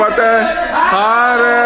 Pate. Hare.